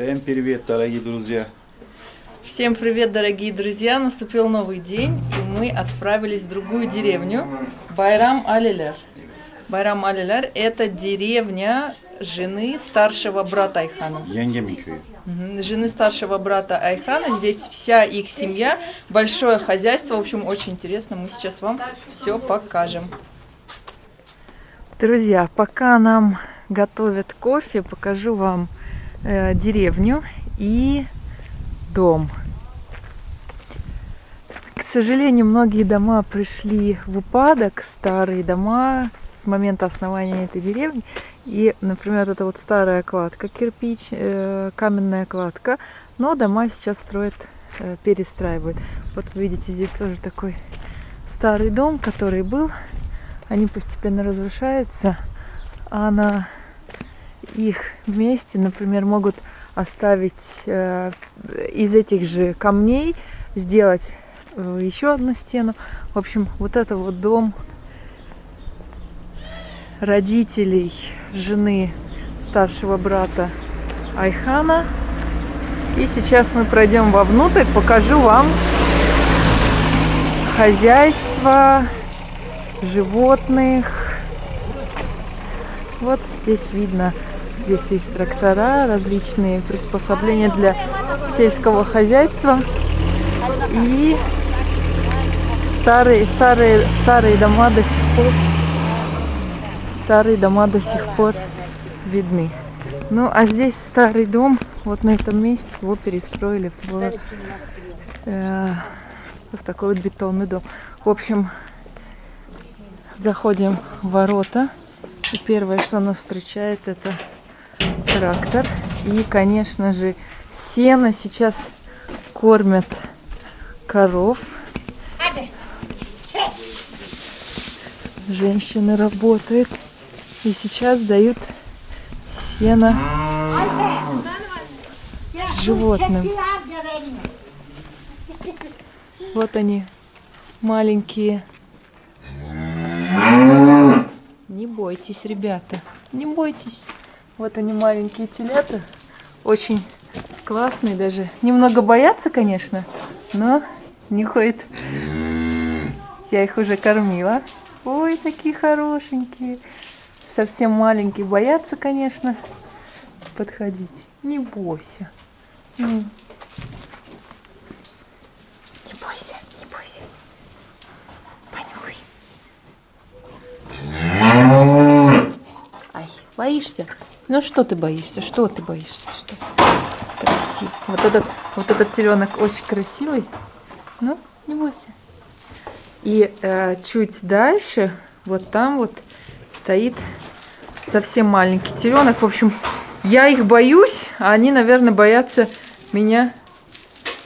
Всем привет, дорогие друзья! Всем привет, дорогие друзья! Наступил новый день, и мы отправились в другую деревню Байрам Алилер. Байрам Алилер – это деревня жены старшего брата Айхана. Жены старшего брата Айхана. Здесь вся их семья, большое хозяйство. В общем, очень интересно. Мы сейчас вам все покажем. Друзья, пока нам готовят кофе, покажу вам э, деревню и дом. К сожалению, многие дома пришли в упадок, старые дома с момента основания этой деревни. И, например, это вот старая кладка, кирпич, э, каменная кладка. Но дома сейчас строят, э, перестраивают. Вот видите, здесь тоже такой старый дом, который был. Они постепенно разрушаются. А на их месте, например, могут оставить э, из этих же камней, сделать э, еще одну стену. В общем, вот это вот дом родителей жены старшего брата Айхана. И сейчас мы пройдем вовнутрь, покажу вам хозяйство животных. Вот здесь видно, здесь есть трактора, различные приспособления для сельского хозяйства. И старые, старые, старые дома до сих пор старые дома до сих пор видны. Ну, а здесь старый дом, вот на этом месте его перестроили в, э, в такой вот бетонный дом. В общем, заходим в ворота. И первое, что нас встречает, это трактор. И, конечно же, сено сейчас кормят коров. Женщина работает. И сейчас дают сено животным. Вот они, маленькие. Не бойтесь, ребята, не бойтесь. Вот они, маленькие телята. Очень классные даже. Немного боятся, конечно, но нюхают. Я их уже кормила. Ой, такие хорошенькие совсем маленькие боятся, конечно, подходить. Не бойся. Не бойся, не бойся. Понюхай. Ай, боишься? Ну что ты боишься? Что ты боишься? Что? Красивый. Вот этот, вот этот теленок очень красивый. Ну, не бойся. И э, чуть дальше, вот там вот стоит совсем маленький теленок. В общем, я их боюсь, а они, наверное, боятся меня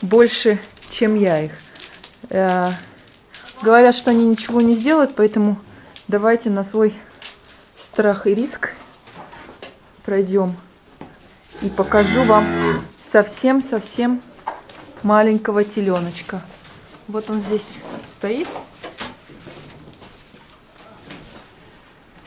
больше, чем я их. Э, говорят, что они ничего не сделают, поэтому давайте на свой страх и риск пройдем. И покажу вам совсем-совсем маленького теленочка. Вот он здесь стоит.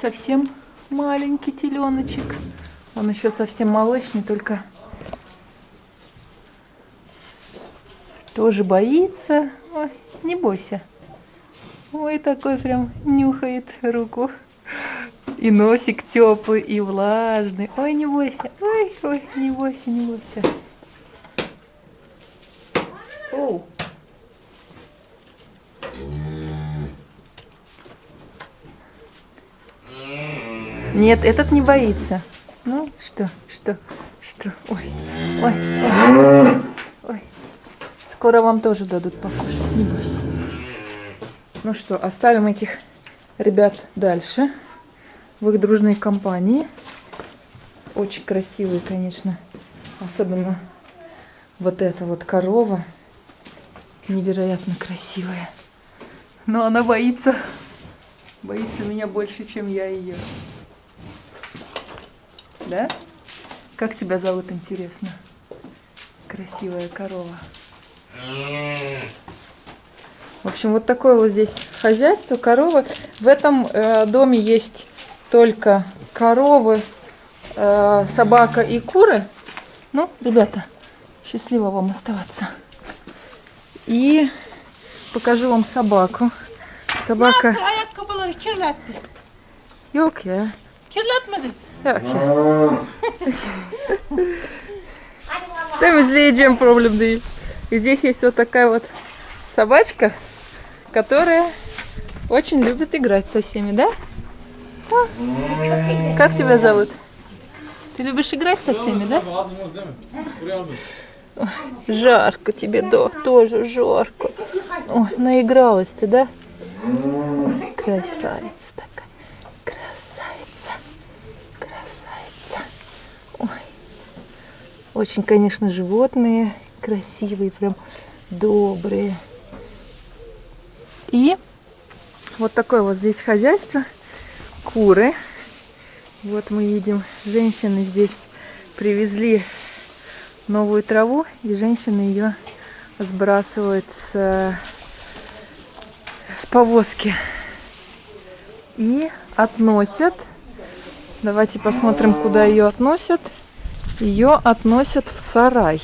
Совсем маленький теленочек. Он еще совсем молочный, только тоже боится. Ой, не бойся. Ой, такой прям нюхает руку. И носик теплый, и влажный. Ой, не бойся. Ой, ой, не бойся, не бойся. Оу. Нет, этот не боится. Ну, что, что, что? Ой, ой, ой. ой. Скоро вам тоже дадут покушать, не бойся. Ну что, оставим этих ребят дальше. В их дружной компании. Очень красивые, конечно. Особенно вот эта вот корова. Невероятно красивая. Но она боится. Боится меня больше, чем я ее. Да? Как тебя зовут, интересно? Красивая корова. В общем, вот такое вот здесь хозяйство, коровы. В этом э, доме есть только коровы, э, собака и куры. Ну, ребята, счастливо вам оставаться. И покажу вам собаку. Собака... Yok ya. Kirletmedi. Yok ya. Temizleyeceğim değil. И здесь есть вот такая вот собачка, которая очень любит играть со всеми, да? Как тебя зовут? Ты любишь играть со всеми, да? Жарко тебе, да, тоже жарко. Ой, наигралась ты, да? Красавица такая. Красавица. Красавица. Ой. Очень, конечно, животные красивые, прям добрые. И вот такое вот здесь хозяйство. Куры. Вот мы видим, женщины здесь привезли новую траву, и женщины ее сбрасывают с, с повозки и относят. Давайте посмотрим, куда ее относят. Ее относят в сарай.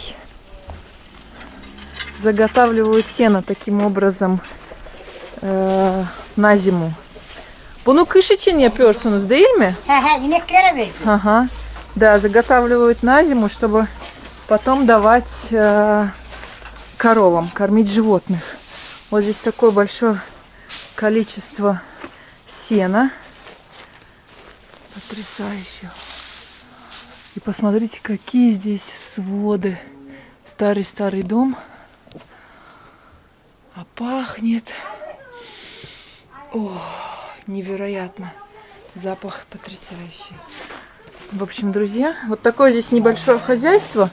Заготавливают сено таким образом э, на зиму. Bunu kış için yapıyorsunuz değil mi? He he ineklere verdi. Ага. Да, заготавливают на зиму, чтобы потом давать э, коровам, кормить животных. Вот здесь такое большое количество сена. Потрясающе. И посмотрите, какие здесь своды. Старый-старый дом. А пахнет... О, невероятно. Запах потрясающий. В общем, друзья, вот такое здесь небольшое хозяйство.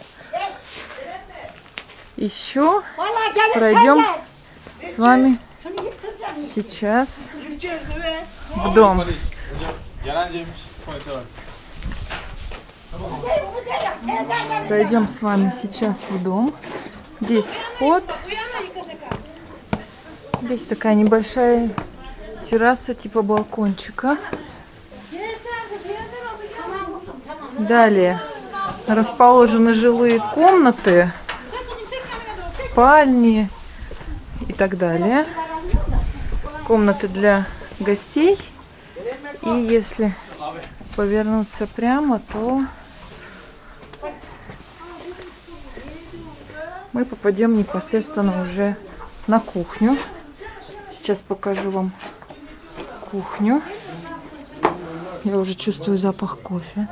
Еще пройдем с вами сейчас в дом. Пройдем с вами сейчас в дом. Здесь вход. Здесь такая небольшая терраса типа балкончика. Далее расположены жилые комнаты, спальни и так далее. Комнаты для гостей. И если повернуться прямо, то мы попадем непосредственно уже на кухню. Сейчас покажу вам кухню. Я уже чувствую запах кофе.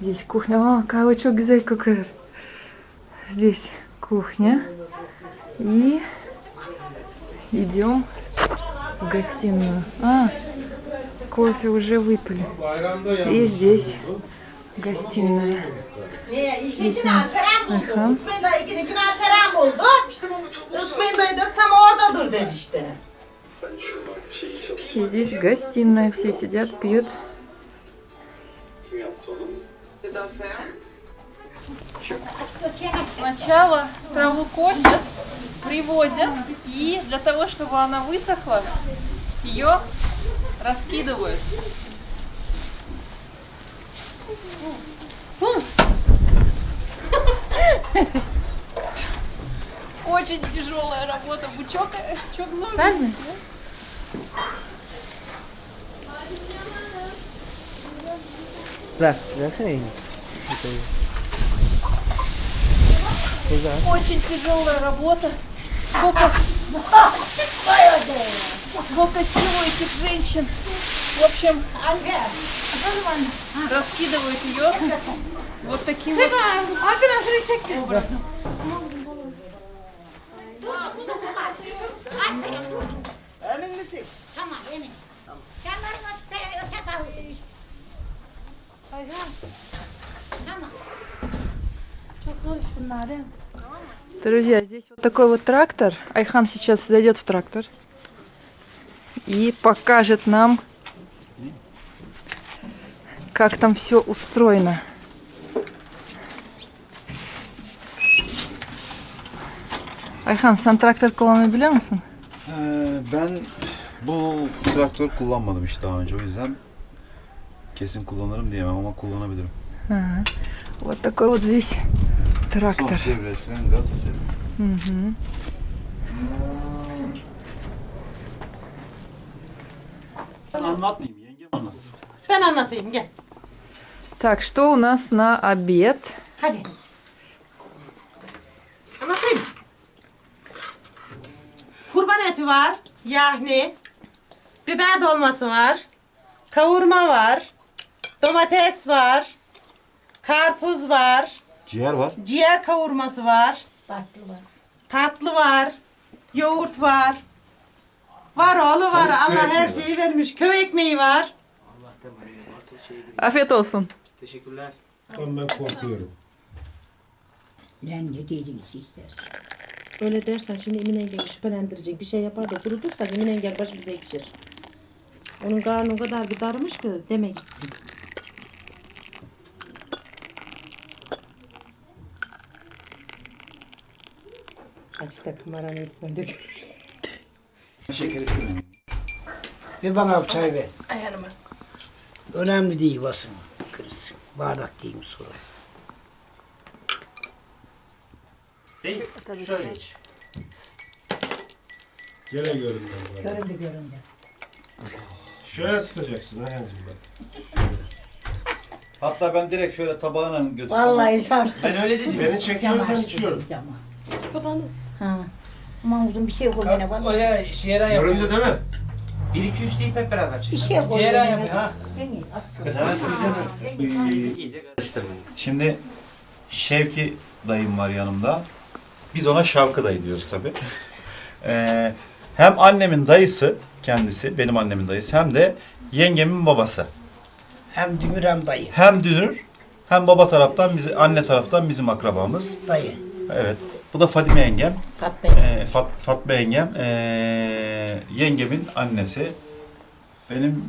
Здесь кухня. О, кавычок güzel kokuyor. Здесь кухня. И идем в гостиную. А, кофе уже выпили. И здесь гостиная. İşte bu İsmail dayı da tam oradadır. И здесь гостиная. Все сидят, пьют. Сначала траву косят, привозят, и для того, чтобы она высохла, ее раскидывают. Очень тяжелая работа. Бучок, э, чок ноги. Elini. Очень тяжелая работа. Сколько, сколько сил у этих женщин. В общем, раскидывают ее вот таким вот образом. Друзья, здесь вот такой вот трактор. Айхан сейчас зайдет в трактор и покажет нам, как там все устроено. Ayhan sen traktör kullanabiliyor musun? Ee, ben bu traktör kullanmadım hiç daha önce o yüzden kesin kullanırım diyemem ama kullanabilirim. Hı hı. Вот такой вот весь трактор. Son devreye süren gaz vitesi. Мгм. Ben anlatmayayım, yengem anlatsın. Ben anlatayım gel. Так, что у нас на обед? Hadi. Anlatayım. Kurban eti var. Yahni. Biber dolması var. Kavurma var. Domates var. Karpuz var. Ciğer var. Ciğer kavurması var. Tatlı var. Tatlı var. Yoğurt var. Var oğlu var. Tabii, köy Allah her şeyi vermiş. Köy ekmeği var. Afiyet olsun. Teşekkürler. Ondan ben korkuyorum. Lan ne diyeceğiniz istersen. Öyle dersen şimdi Emin Engel şüphelendirecek bir şey yapar da kurutursak Emin Engel başımıza ekşir. Onun karnı o kadar bir darmış ki deme gitsin. Açık da kameranın üstüne dök. Şeker istemeyin. Bir bana bir çay ver. Ayağıma. Önemli değil basın. Kırız. Bardak diyeyim sonra. Reis şöyle iç. Gene göründüm ben. Göründü göründü. Şöyle tutacaksın Ayhan'cığım bak. Hatta ben direkt şöyle tabağına götürsem. Vallahi sarstı. Ben öyle dedim. Beni çekiyorsan içiyorum. Ha. Aman uzun bir şey yok yine bak. Oraya şiira yapıyor. Göründü değil mi? 1 2 3 deyip hep beraber Bir çıkıyor. şey yok. Şiira yapıyor ha. Evet. İyice karıştırmayın. Şimdi Şevki dayım var yanımda. Biz ona Şavkı dayı diyoruz tabii. Ee, hem annemin dayısı kendisi, benim annemin dayısı hem de yengemin babası. Hem dümür hem dayı. Hem dünür hem baba taraftan bizi anne taraftan bizim akrabamız. Dayı. Evet. Bu da Fadime yengem. Fatma. Ee, Fat, Fatma yengem. ee, yengemin annesi. Benim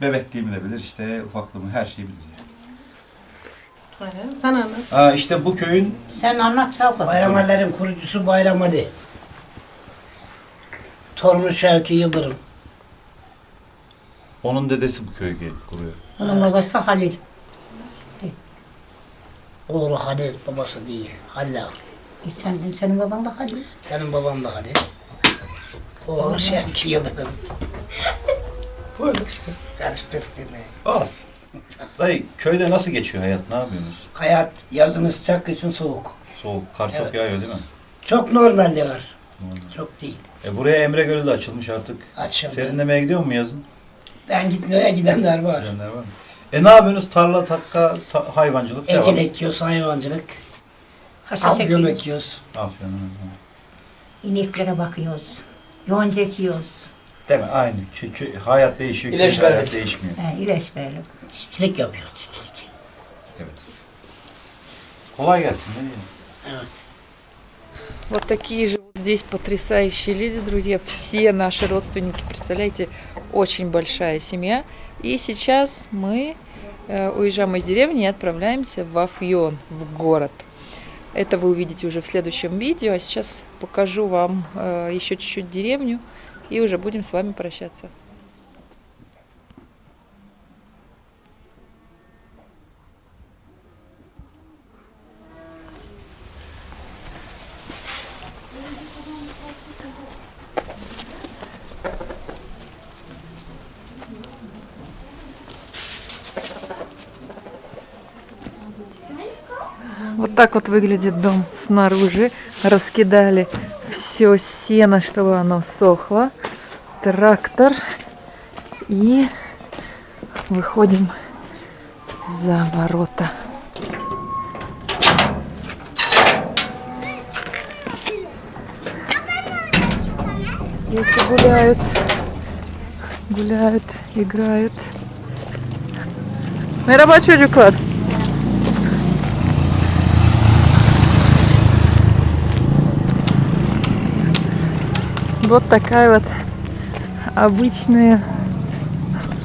bebekliğimi de bilir işte ufaklığımı her şeyi bilir. Yani. Aynen. Sana anlat. Aa, işte bu köyün Sen anlat çabuk. Bayramallerin kurucusu Bayram Ali. Torunu Şevki Yıldırım. onun dedesi bu köyü gelip kuruyor. Onun babası Halil. Oğlu Halil, babası değil. Halil ağa. E sen, senin baban da Halil. Senin baban da Halil. Oğlu Şevki Yıldırım. Böyle işte. Karıştırdık demeyi. Az. Dayı köyde nasıl geçiyor hayat? Ne yapıyorsunuz? Hayat yazın sıcak, kışın soğuk. Soğuk, kar çok Evet. yağıyor değil mi? Çok normal diyorlar. Çok değil. E buraya Emre Gölü de açılmış artık. Açıldı. Serinlemeye gidiyor mu yazın? Ben gitmeye gidenler var. Gidenler var mı? E ne yapıyorsunuz? Tarla, takka, ta- hayvancılık devam. Ekin ekiyoruz, hayvancılık. Haşhaş Afyon ekiyoruz. ekiyoruz. Aferin. İneklere bakıyoruz. Yonca ekiyoruz. Değil mi? Aynı. Kö- hayat değişiyor, İlaç hayat verdik. değişmiyor. He, ilaç verelim. Çiftçilik yapıyoruz, çiftçilik. Evet. Kolay gelsin. Ne diyeyim? Evet. Вот такие же вот здесь потрясающие люди, друзья. Все наши родственники, представляете, очень большая семья. И сейчас мы э, уезжаем из деревни и отправляемся в Афьон, в город. Это вы увидите уже в следующем видео. А сейчас покажу вам э, еще чуть-чуть деревню и уже будем с вами прощаться. Вот так вот выглядит дом снаружи. Раскидали все сено, чтобы оно сохло. Трактор. И выходим за ворота. Дети гуляют, гуляют, играют. Merhaba çocuklar. Вот такая вот обычная,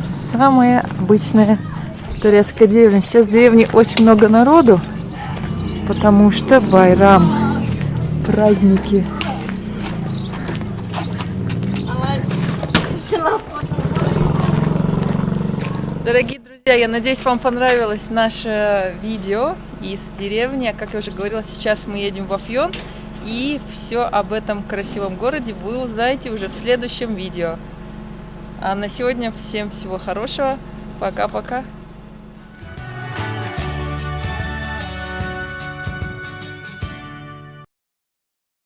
самая обычная турецкая деревня. Сейчас в деревне очень много народу, потому что Байрам, праздники. Дорогие друзья, Я надеюсь, вам понравилось наше видео из деревни. Как я уже говорила, сейчас мы едем в Афьон. И все об этом красивом городе вы узнаете уже в следующем видео. А на сегодня всем всего хорошего. Пока-пока.